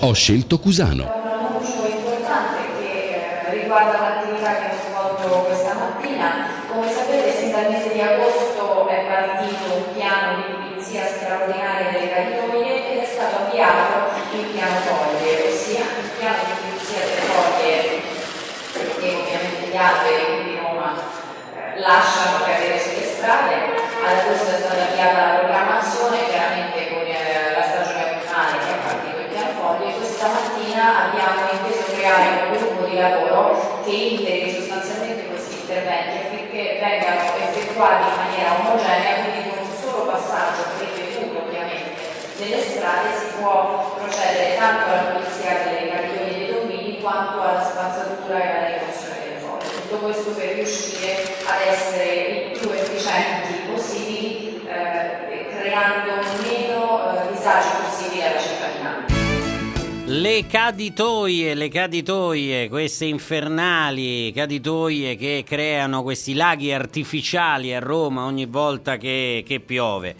Ho scelto Cusano. Un annuncio importante che riguarda l'attività che ho svolto questa mattina. Come sapete sin dal mese di agosto è partito un piano di pulizia straordinaria delle caditoie ed è stato avviato il piano foglie, ossia il piano di pulizia delle foglie che ovviamente gli alberi di eh, lasciano cadere sulle strade. Ad agosto mattina abbiamo inteso creare un gruppo di lavoro che integri sostanzialmente questi interventi affinché vengano effettuati in maniera omogenea, quindi con un solo passaggio ripetuto ovviamente delle strade si può procedere tanto alla pulizia delle cartoni dei domini quanto alla spazzatura e alla rimozione delle foglie. Tutto questo per riuscire ad essere il più efficienti possibili, eh, creando meno eh, disagi. Le caditoie, le caditoie, queste infernali caditoie che creano questi laghi artificiali a Roma ogni volta che, che piove.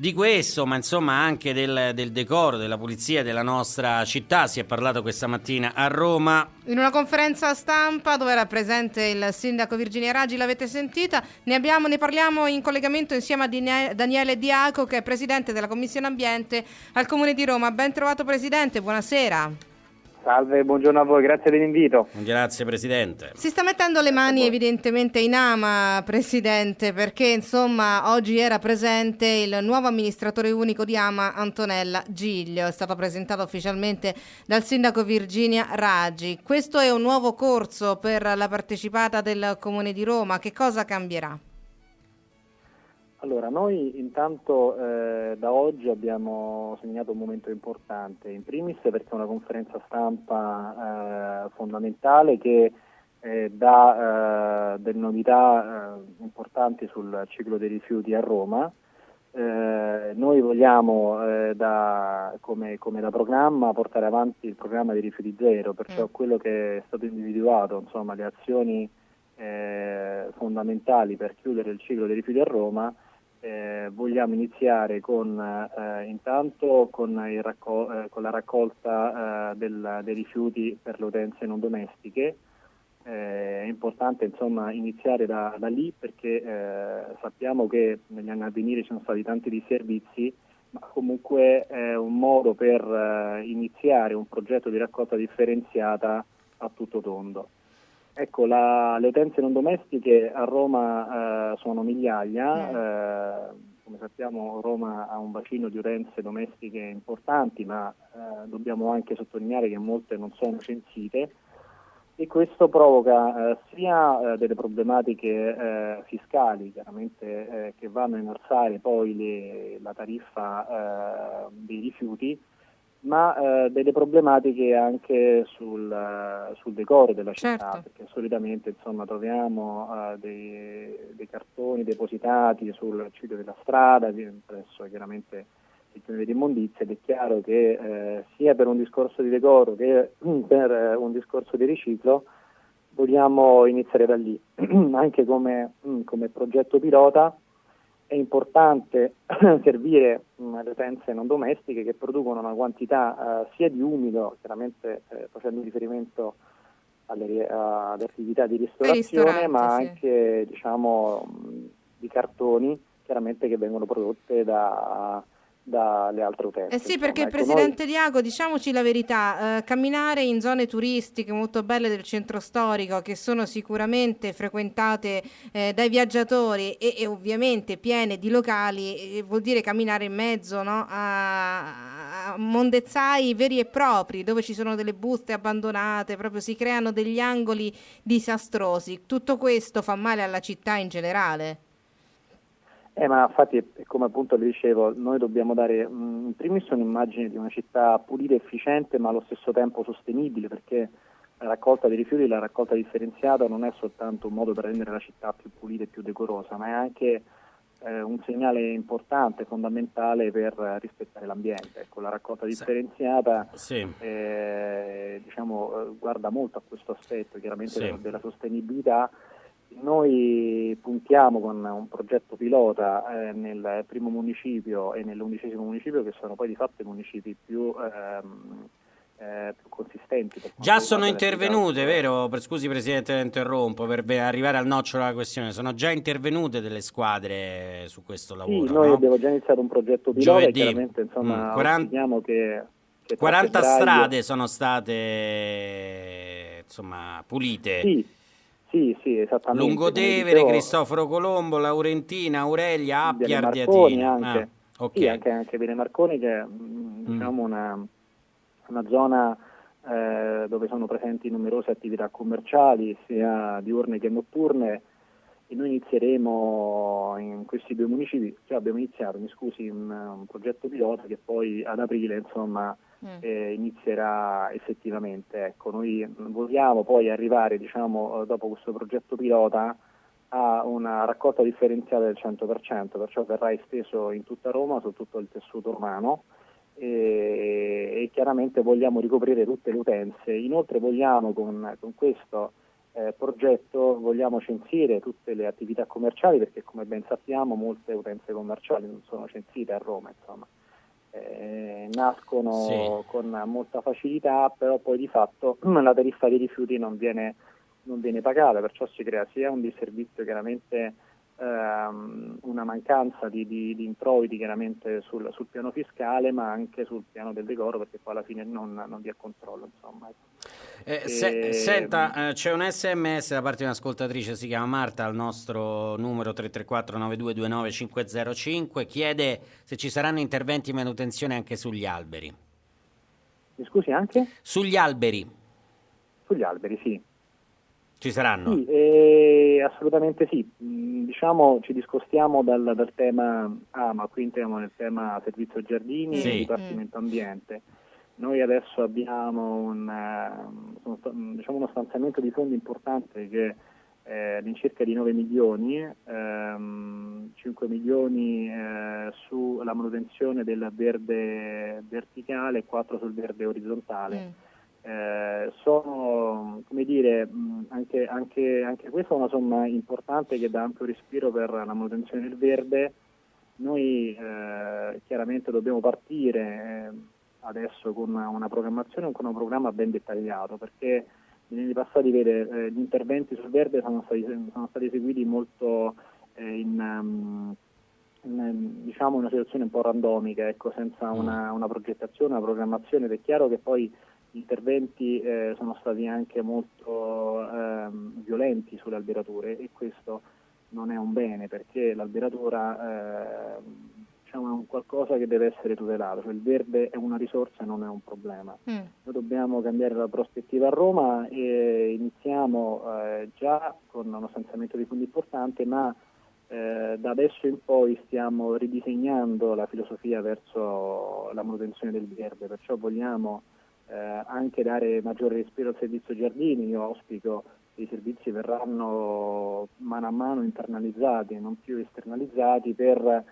Di questo, ma insomma anche del, del, decoro, della pulizia della nostra città, si è parlato questa mattina a Roma. In una conferenza stampa dove era presente il sindaco Virginia Raggi, l'avete sentita, ne, abbiamo, ne parliamo in collegamento insieme a Daniele Diaco che è presidente della Commissione Ambiente al Comune di Roma. Ben trovato Presidente, buonasera. Salve, buongiorno a voi, grazie dell'invito. Grazie Presidente. Si sta mettendo le mani evidentemente in ama, Presidente, perché insomma oggi era presente il nuovo amministratore unico di Ama, Antonella Giglio. È stato presentato ufficialmente dal sindaco Virginia Raggi. Questo è un nuovo corso per la partecipata del Comune di Roma. Che cosa cambierà? Allora, noi intanto eh, da oggi abbiamo segnato un momento importante, in primis perché è una conferenza stampa eh, fondamentale che eh, dà eh, delle novità eh, importanti sul ciclo dei rifiuti a Roma. Eh, noi vogliamo da, come, come, da programma portare avanti il programma di rifiuti zero, perciò mm. quello che è stato individuato, insomma le azioni fondamentali per chiudere il ciclo dei rifiuti a Roma eh, vogliamo iniziare con, eh, intanto con, raccol- eh, con, la raccolta eh, del, dei rifiuti per le utenze non domestiche. Eh, è importante insomma, iniziare da, da lì perché eh, sappiamo che negli anni a venire ci sono stati tanti disservizi, ma comunque è un modo per iniziare un progetto di raccolta differenziata a tutto tondo. Ecco, la, le utenze non domestiche a Roma eh, sono migliaia, mm. eh, come sappiamo Roma ha un bacino di utenze domestiche importanti, ma eh, dobbiamo anche sottolineare che molte non sono censite e questo provoca eh, sia eh, delle problematiche fiscali, chiaramente che vanno a innalzare poi le, la tariffa dei rifiuti, ma eh, delle problematiche anche sul, uh, sul decoro della città, certo. perché solitamente insomma, troviamo uh, dei, dei, cartoni depositati sul ciglio della strada, presso chiaramente il piano di immondizia ed è chiaro che eh, sia per un discorso di decoro che per un discorso di riciclo vogliamo iniziare da lì, anche come, come progetto pilota è importante servire mh, le utenze non domestiche che producono una quantità uh, sia di umido, chiaramente eh, facendo riferimento alle, alle, attività di ristorazione, ma sì. anche diciamo, mh, di cartoni, chiaramente che vengono prodotte da dalle altre utenze. Eh sì, perché ecco, Presidente noi... Diago, diciamoci la verità, eh, camminare in zone turistiche molto belle del centro storico, che sono sicuramente frequentate eh, dai viaggiatori e, e, ovviamente piene di locali, eh, vuol dire camminare in mezzo no? a, a mondezzai veri e propri, dove ci sono delle buste abbandonate, proprio si creano degli angoli disastrosi. Tutto questo fa male alla città in generale. Eh, ma infatti, come appunto le dicevo, noi dobbiamo dare mh, in primis un'immagine di una città pulita, efficiente, ma allo stesso tempo sostenibile, perché la raccolta dei rifiuti, la raccolta differenziata non è soltanto un modo per rendere la città più pulita e più decorosa, ma è anche eh, un segnale importante, fondamentale per rispettare l'ambiente. Ecco, la raccolta differenziata sì. eh, diciamo, eh, guarda molto a questo aspetto, chiaramente sì. della sostenibilità noi puntiamo con un progetto pilota eh, nel primo municipio e nell'undicesimo municipio, che sono poi di fatto i municipi più ehm, eh, più consistenti. Già sono intervenute, vero? Per, scusi Presidente, interrompo, per arrivare al nocciolo della questione, sono già intervenute delle squadre su questo lavoro? Sì, noi no? abbiamo già iniziato un progetto pilota Giovedì. chiaramente insomma, mm, 40... che, che 40 strade sono state insomma, pulite. Sì, sì, sì, esattamente. Lungotevere, Cristoforo Colombo, Laurentina, Aurelia, Appia, Ardiatina. Anche, ah, okay. sì, anche, anche Viene Marconi che è mm, diciamo, mm. una una zona eh, dove sono presenti numerose attività commerciali, sia diurne che notturne, e noi inizieremo in questi due municipi, cioè abbiamo iniziato, mi scusi, un, un progetto pilota che poi ad aprile insomma, mm. Eh, inizierà effettivamente. Ecco, noi vogliamo poi arrivare diciamo, dopo questo progetto pilota a una raccolta differenziata del 100%, perciò verrà esteso in tutta Roma su tutto il tessuto urbano e, e chiaramente vogliamo ricoprire tutte le utenze. Inoltre vogliamo con, con questo eh, progetto vogliamo censire tutte le attività commerciali perché come ben sappiamo molte utenze commerciali non sono censite a Roma, insomma. Eh, nascono sì. con molta facilità, però poi di fatto la tariffa dei rifiuti non viene, non viene pagata, perciò si crea sia un disservizio chiaramente ehm, una mancanza di, di, di, introiti chiaramente sul, sul, piano fiscale ma anche sul piano del decoro perché poi alla fine non, non vi è controllo. Insomma. Eh, se, e... Senta, eh, c'è un sms da parte di un'ascoltatrice, si chiama Marta, al nostro numero 334 9229 505, chiede se ci saranno interventi di manutenzione anche sugli alberi. Mi scusi anche? Sugli alberi. Sugli alberi, sì. Ci saranno? Sì, eh, assolutamente sì. Mm, diciamo ci discostiamo dal, dal, tema AMA, qui entriamo nel tema servizio giardini sì. e dipartimento ambiente. Noi adesso abbiamo un, uh, diciamo uno stanziamento di fondi importante che è all'incirca di 9 milioni, ehm, 5 milioni eh, sulla manutenzione del verde verticale e 4 sul verde orizzontale. Mm eh, sono, come dire, anche, anche, anche, questa è una somma importante che dà ampio respiro per la manutenzione del verde. Noi eh, chiaramente dobbiamo partire eh, adesso con una, una, programmazione, con un programma ben dettagliato, perché negli anni passati vede, eh, gli interventi sul verde sono stati, sono stati eseguiti molto eh, in, in diciamo una situazione un po' randomica, ecco, senza una, una progettazione, una programmazione ed è chiaro che poi gli interventi eh, sono stati anche molto ehm, violenti sulle alberature e questo non è un bene perché l'alberatura eh, diciamo, è un qualcosa che deve essere tutelato, cioè il verde è una risorsa e non è un problema. Mm. Noi dobbiamo cambiare la prospettiva a Roma e iniziamo eh, già con uno stanziamento di fondi importante ma eh, da adesso in poi stiamo ridisegnando la filosofia verso la manutenzione del verde, perciò vogliamo eh, anche dare maggiore respiro al servizio giardini, io auspico che i servizi verranno mano a mano internalizzati e non più esternalizzati per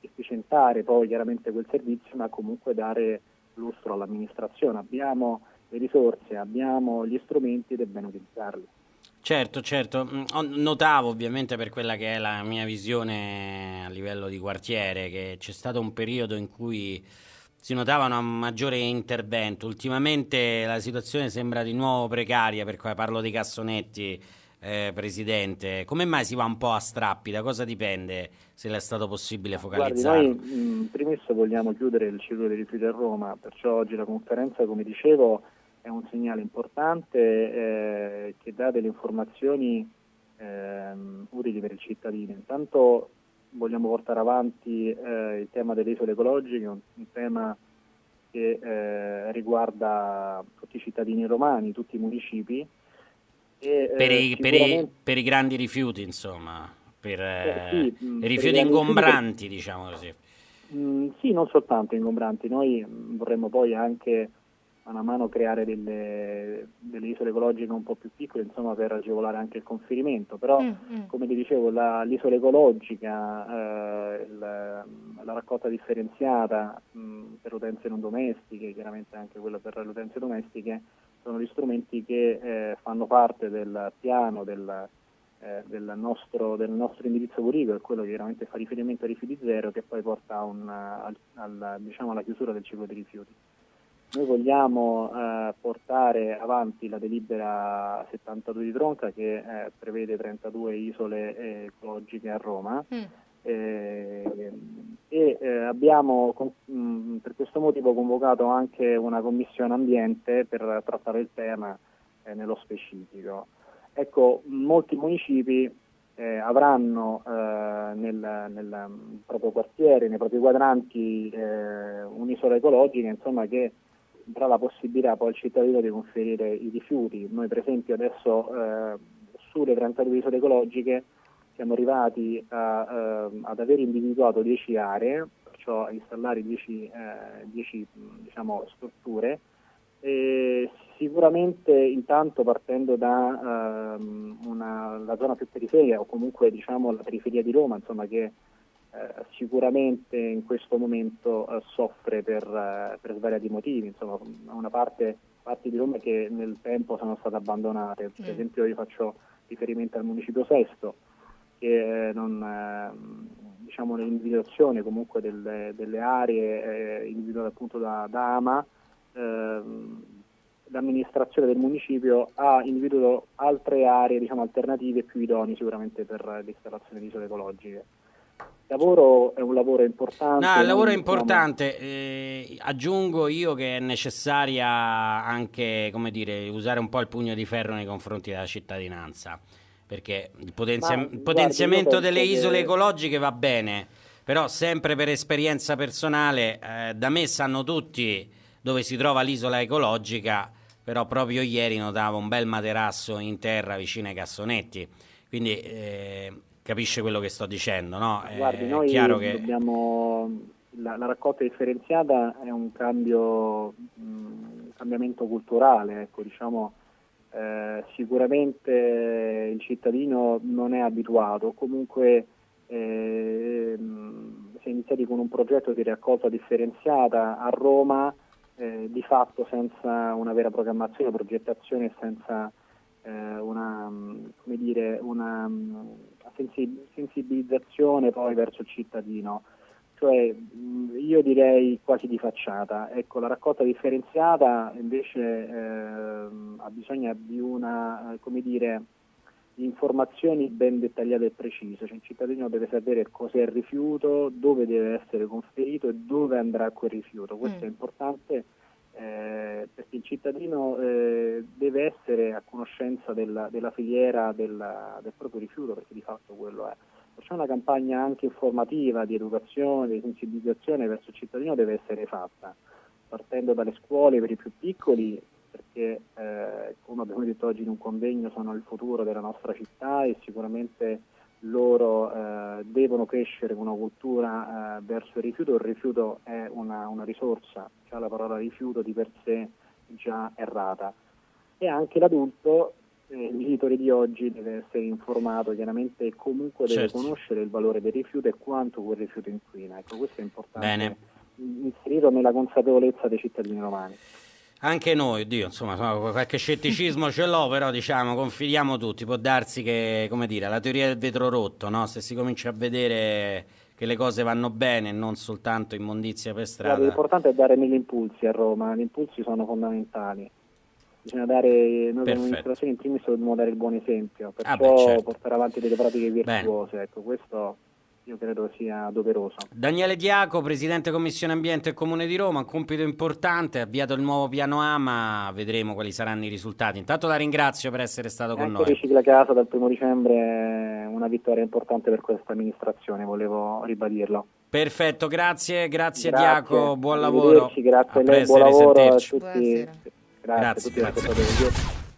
efficientare poi chiaramente quel servizio ma comunque dare lustro all'amministrazione. Abbiamo le risorse, abbiamo gli strumenti ed è bene utilizzarli. Certo, certo, mm, notavo ovviamente per quella che è la mia visione a livello di quartiere che c'è stato un periodo in cui si notava un maggiore intervento. Ultimamente la situazione sembra di nuovo precaria, per cui parlo dei cassonetti, eh, Presidente. Come mai si va un po' a strappi? Da cosa dipende se è stato possibile focalizzare? Guardi, noi in primis vogliamo chiudere il ciclo dei rifiuti a Roma, perciò oggi la conferenza, come dicevo, è un segnale importante eh, che dà delle informazioni eh, utili per il cittadino. Intanto vogliamo portare avanti eh, il tema delle isole ecologiche, un, un tema che eh, riguarda tutti i cittadini romani, tutti i municipi. E, per, i, sicuramente... per, i, per, i, grandi rifiuti, insomma, per eh, sì, mm, i rifiuti ingombranti, rifiuti... diciamo così. Mm, sì, non soltanto ingombranti, noi mm, vorremmo poi anche mano a mano creare delle, delle, isole ecologiche un po' più piccole insomma, per agevolare anche il conferimento, però mm, mm. come ti dicevo la, l'isola ecologica, eh, il, la raccolta differenziata mh, mm, per utenze non domestiche, chiaramente anche quella per le utenze domestiche, sono gli strumenti che eh, fanno parte del piano del, eh, del, nostro, del, nostro, indirizzo è quello che chiaramente fa riferimento ai rifiuti zero che poi porta un, al, al, diciamo, alla chiusura del ciclo dei rifiuti. Noi vogliamo eh, portare avanti la delibera 72 di Tronca che eh, prevede 32 isole ecologiche a Roma mm. eh, e eh, abbiamo mh, mm, per questo motivo convocato anche una commissione ambiente per trattare il tema eh, nello specifico. Ecco, molti municipi eh, avranno nel, nel, proprio quartiere, nei propri quadranti un'isola ecologica insomma, che darà la possibilità poi al cittadino di conferire i rifiuti. Noi per esempio adesso eh, sulle 32 isole ecologiche siamo arrivati a, eh, ad aver individuato 10 aree, perciò a installare 10, 10 eh, diciamo, strutture. E sicuramente intanto partendo da ehm, la zona più periferica o comunque diciamo la periferia di Roma, insomma, che eh, sicuramente in questo momento eh, soffre per, eh, per, svariati motivi, insomma una parte parti di Roma che nel tempo sono state abbandonate, per mm. esempio io faccio riferimento al municipio Sesto che non, diciamo, l'individuazione comunque delle, delle aree eh, individuate appunto da, da AMA ehm, l'amministrazione del municipio ha individuato altre aree diciamo, alternative più idonee sicuramente per l'installazione di isole ecologiche. Il lavoro è un lavoro importante. No, il lavoro è importante. Eh, aggiungo io che è necessaria anche, come dire, usare un po' il pugno di ferro nei confronti della cittadinanza. Perché il, potenzia- Ma, potenziamento guardi, delle isole che... ecologiche va bene, però sempre per esperienza personale, eh, da me sanno tutti dove si trova l'isola ecologica, però proprio ieri notavo un bel materasso in terra vicino ai cassonetti. Quindi eh, capisce quello che sto dicendo, no? Guardi, è noi dobbiamo... La, la, raccolta differenziata è un cambio, un cambiamento culturale, ecco, diciamo, eh, sicuramente il cittadino non è abituato, comunque eh, si è iniziati con un progetto di raccolta differenziata a Roma, eh, di fatto senza una vera programmazione, progettazione, senza eh, una, come dire, una sensibilizzazione poi verso il cittadino, cioè io direi quasi di facciata. Ecco, la raccolta differenziata invece eh, ha bisogno di una, come dire, informazioni ben dettagliate e precise, cioè il cittadino deve sapere cos'è il rifiuto, dove deve essere conferito e dove andrà quel rifiuto. Questo mm. è importante eh, perché il cittadino eh, deve essere a conoscenza della, della filiera della, del proprio rifiuto, perché di fatto quello è. Perciò una campagna anche informativa di educazione, di sensibilizzazione verso il cittadino deve essere fatta, partendo dalle scuole per i più piccoli, perché eh, come abbiamo detto oggi in un convegno sono il futuro della nostra città e sicuramente loro eh, devono crescere con una cultura eh, verso il rifiuto, il rifiuto è una, una risorsa, cioè la parola rifiuto di per sé già errata e anche l'adulto, eh, il genitore di oggi deve essere informato chiaramente e comunque deve certo. conoscere il valore del rifiuto e quanto quel rifiuto inquina, ecco questo è importante Bene. inserirlo nella consapevolezza dei cittadini romani. Anche noi, Dio, insomma, qualche scetticismo ce l'ho, però diciamo, confidiamo tutti. Può darsi che, come dire, la teoria del vetro rotto, no? Se si comincia a vedere che le cose vanno bene, non soltanto immondizia per strada. l'importante è dare mille impulsi a Roma, gli impulsi sono fondamentali. Bisogna dare, noi come amministrazione in primis dobbiamo dare il buon esempio, perciò ah beh, certo. portare avanti delle pratiche virtuose, ecco, questo io credo sia doveroso. Daniele Diaco, Presidente Commissione Ambiente e Comune di Roma, un compito importante, ha avviato il nuovo piano AMA, vedremo quali saranno i risultati. Intanto la ringrazio per essere stato con ecco noi. Ricicla Casa dal primo dicembre è una vittoria importante per questa amministrazione, volevo ribadirlo. Perfetto, grazie, grazie, grazie. Diaco, buon lavoro. Grazie a lei, buon lavoro a tutti. Grazie, grazie, a tutti grazie.